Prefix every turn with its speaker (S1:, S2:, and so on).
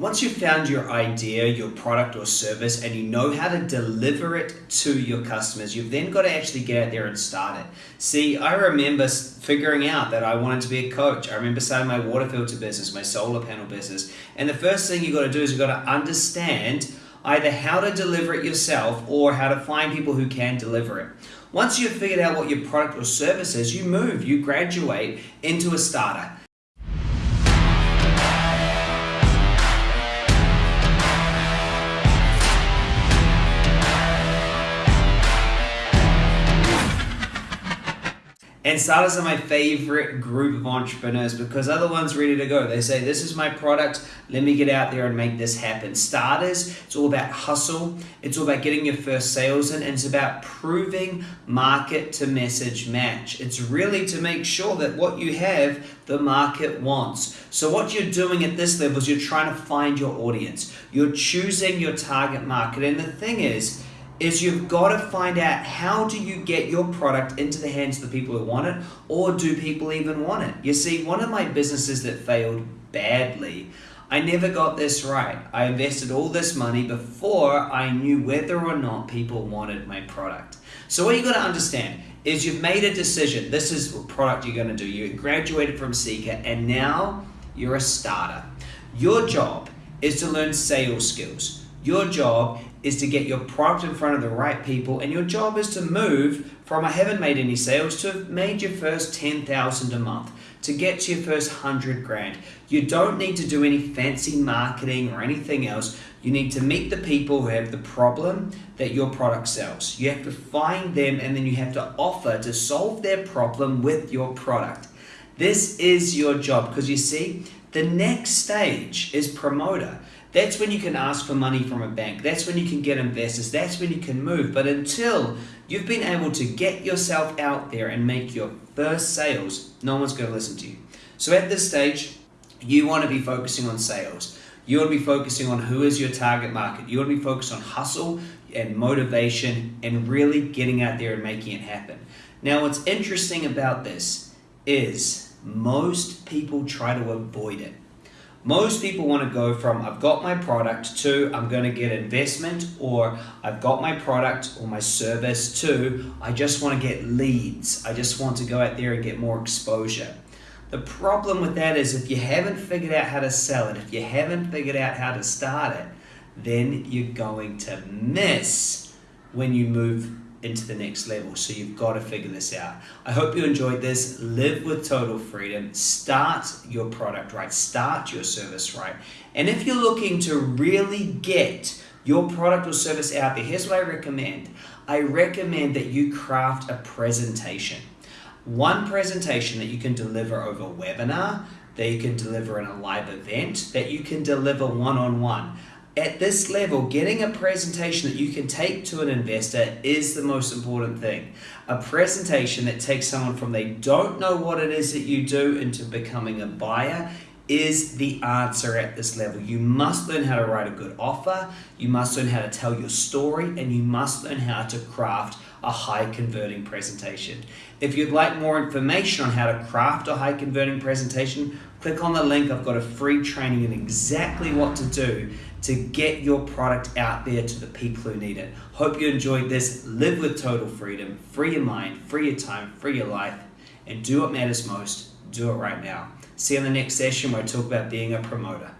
S1: Once you've found your idea, your product or service, and you know how to deliver it to your customers, you've then got to actually get out there and start it. See, I remember figuring out that I wanted to be a coach. I remember starting my water filter business, my solar panel business. And the first thing you've got to do is you've got to understand either how to deliver it yourself or how to find people who can deliver it. Once you've figured out what your product or service is, you move, you graduate into a starter. And starters are my favorite group of entrepreneurs because the ones ready to go. They say, This is my product, let me get out there and make this happen. Starters, it's all about hustle, it's all about getting your first sales in, and it's about proving market to message match. It's really to make sure that what you have, the market wants. So, what you're doing at this level is you're trying to find your audience, you're choosing your target market. And the thing is, is you've got to find out how do you get your product into the hands of the people who want it or do people even want it? You see one of my businesses that failed badly i never got this right. I invested all this money before i knew whether or not people wanted my product. So what you got to understand is you've made a decision this is what product you're going to do. You graduated from seeker and now you're a starter. Your job is to learn sales skills your job is to get your product in front of the right people, and your job is to move from I haven't made any sales to made your first 10,000 a month to get to your first 100 grand. You don't need to do any fancy marketing or anything else. You need to meet the people who have the problem that your product sells. You have to find them and then you have to offer to solve their problem with your product. This is your job because you see, the next stage is promoter. That's when you can ask for money from a bank. That's when you can get investors. That's when you can move. But until you've been able to get yourself out there and make your first sales, no one's going to listen to you. So at this stage, you want to be focusing on sales. You want to be focusing on who is your target market. You want to be focused on hustle and motivation and really getting out there and making it happen. Now, what's interesting about this is most people try to avoid it. Most people want to go from I've got my product to I'm going to get investment or I've got my product or my service to I just want to get leads. I just want to go out there and get more exposure. The problem with that is if you haven't figured out how to sell it, if you haven't figured out how to start it, then you're going to miss when you move into the next level. So you've got to figure this out. I hope you enjoyed this. Live with total freedom. Start your product right. Start your service right. And if you're looking to really get your product or service out there, here's what I recommend. I recommend that you craft a presentation. One presentation that you can deliver over a webinar, that you can deliver in a live event, that you can deliver one-on-one. -on -one at this level, getting a presentation that you can take to an investor is the most important thing. A presentation that takes someone from they don't know what it is that you do into becoming a buyer is the answer at this level. You must learn how to write a good offer, you must learn how to tell your story, and you must learn how to craft a high converting presentation. If you'd like more information on how to craft a high converting presentation, click on the link. I've got a free training in exactly what to do to get your product out there to the people who need it. Hope you enjoyed this. Live with total freedom. Free your mind, free your time, free your life, and do what matters most. Do it right now. See you in the next session where I talk about being a promoter.